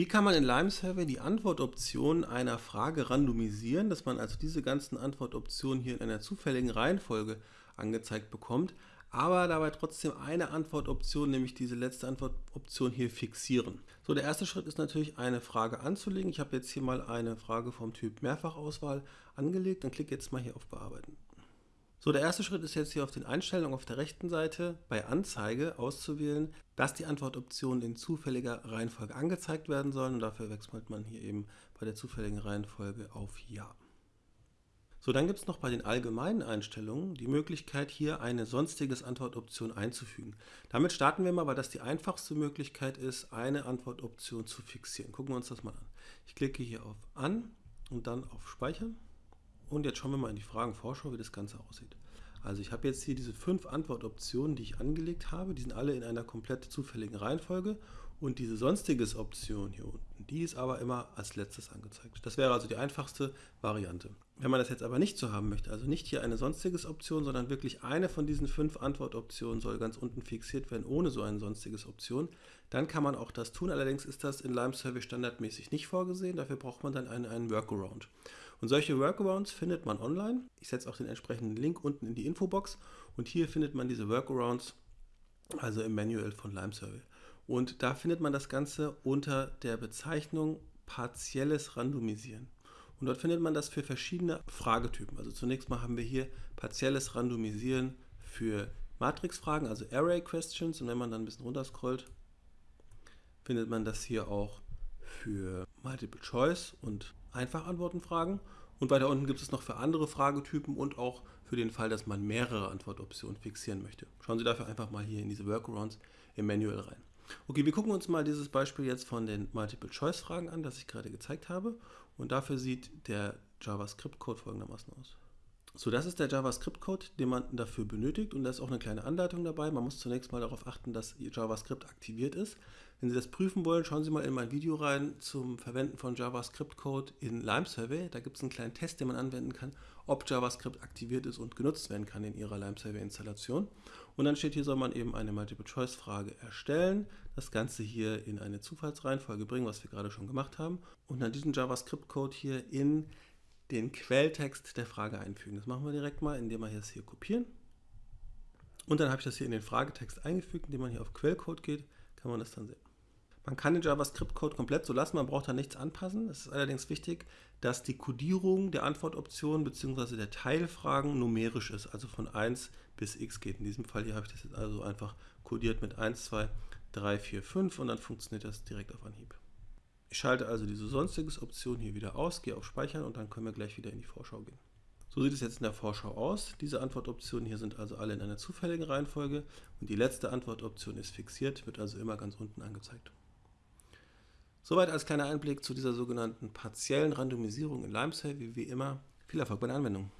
Wie kann man in Lime Survey die Antwortoptionen einer Frage randomisieren, dass man also diese ganzen Antwortoptionen hier in einer zufälligen Reihenfolge angezeigt bekommt, aber dabei trotzdem eine Antwortoption, nämlich diese letzte Antwortoption hier fixieren. So, der erste Schritt ist natürlich eine Frage anzulegen. Ich habe jetzt hier mal eine Frage vom Typ Mehrfachauswahl angelegt, dann klicke jetzt mal hier auf Bearbeiten. So, der erste Schritt ist jetzt hier auf den Einstellungen auf der rechten Seite bei Anzeige auszuwählen, dass die Antwortoptionen in zufälliger Reihenfolge angezeigt werden sollen und dafür wechselt man hier eben bei der zufälligen Reihenfolge auf Ja. So, dann gibt es noch bei den allgemeinen Einstellungen die Möglichkeit, hier eine sonstiges Antwortoption einzufügen. Damit starten wir mal, weil das die einfachste Möglichkeit ist, eine Antwortoption zu fixieren. Gucken wir uns das mal an. Ich klicke hier auf An und dann auf Speichern. Und jetzt schauen wir mal in die Fragenvorschau, wie das Ganze aussieht. Also ich habe jetzt hier diese fünf Antwortoptionen, die ich angelegt habe. Die sind alle in einer komplett zufälligen Reihenfolge. Und diese sonstiges Option hier unten, die ist aber immer als letztes angezeigt. Das wäre also die einfachste Variante. Wenn man das jetzt aber nicht so haben möchte, also nicht hier eine sonstiges Option, sondern wirklich eine von diesen fünf Antwortoptionen soll ganz unten fixiert werden, ohne so eine sonstiges Option, dann kann man auch das tun. Allerdings ist das in Lime Survey standardmäßig nicht vorgesehen. Dafür braucht man dann einen, einen Workaround. Und solche Workarounds findet man online. Ich setze auch den entsprechenden Link unten in die Infobox. Und hier findet man diese Workarounds, also im Manual von Lime Survey. Und da findet man das Ganze unter der Bezeichnung partielles Randomisieren. Und dort findet man das für verschiedene Fragetypen. Also zunächst mal haben wir hier partielles Randomisieren für Matrixfragen, also Array Questions. Und wenn man dann ein bisschen runterscrollt, findet man das hier auch für Multiple Choice und Einfachantwortenfragen. Und weiter unten gibt es noch für andere Fragetypen und auch für den Fall, dass man mehrere Antwortoptionen fixieren möchte. Schauen Sie dafür einfach mal hier in diese Workarounds im Manual rein. Okay, wir gucken uns mal dieses Beispiel jetzt von den Multiple-Choice-Fragen an, das ich gerade gezeigt habe. Und dafür sieht der JavaScript-Code folgendermaßen aus. So, das ist der JavaScript-Code, den man dafür benötigt und da ist auch eine kleine Anleitung dabei. Man muss zunächst mal darauf achten, dass JavaScript aktiviert ist. Wenn Sie das prüfen wollen, schauen Sie mal in mein Video rein zum Verwenden von JavaScript-Code in Lime Survey. Da gibt es einen kleinen Test, den man anwenden kann, ob JavaScript aktiviert ist und genutzt werden kann in Ihrer Lime Survey-Installation. Und dann steht hier, soll man eben eine Multiple-Choice-Frage erstellen, das Ganze hier in eine Zufallsreihenfolge bringen, was wir gerade schon gemacht haben, und dann diesen JavaScript-Code hier in den Quelltext der Frage einfügen. Das machen wir direkt mal, indem wir das hier kopieren. Und dann habe ich das hier in den Fragetext eingefügt, indem man hier auf Quellcode geht, kann man das dann sehen. Man kann den JavaScript-Code komplett so lassen, man braucht da nichts anpassen. Es ist allerdings wichtig, dass die Codierung der Antwortoptionen bzw. der Teilfragen numerisch ist, also von 1 bis x geht. In diesem Fall hier habe ich das jetzt also einfach codiert mit 1, 2, 3, 4, 5 und dann funktioniert das direkt auf Anhieb. Ich schalte also diese sonstiges Option hier wieder aus, gehe auf Speichern und dann können wir gleich wieder in die Vorschau gehen. So sieht es jetzt in der Vorschau aus. Diese Antwortoptionen hier sind also alle in einer zufälligen Reihenfolge und die letzte Antwortoption ist fixiert, wird also immer ganz unten angezeigt. Soweit als kleiner Einblick zu dieser sogenannten partiellen Randomisierung in LimeSave. Wie immer, viel Erfolg bei der Anwendung.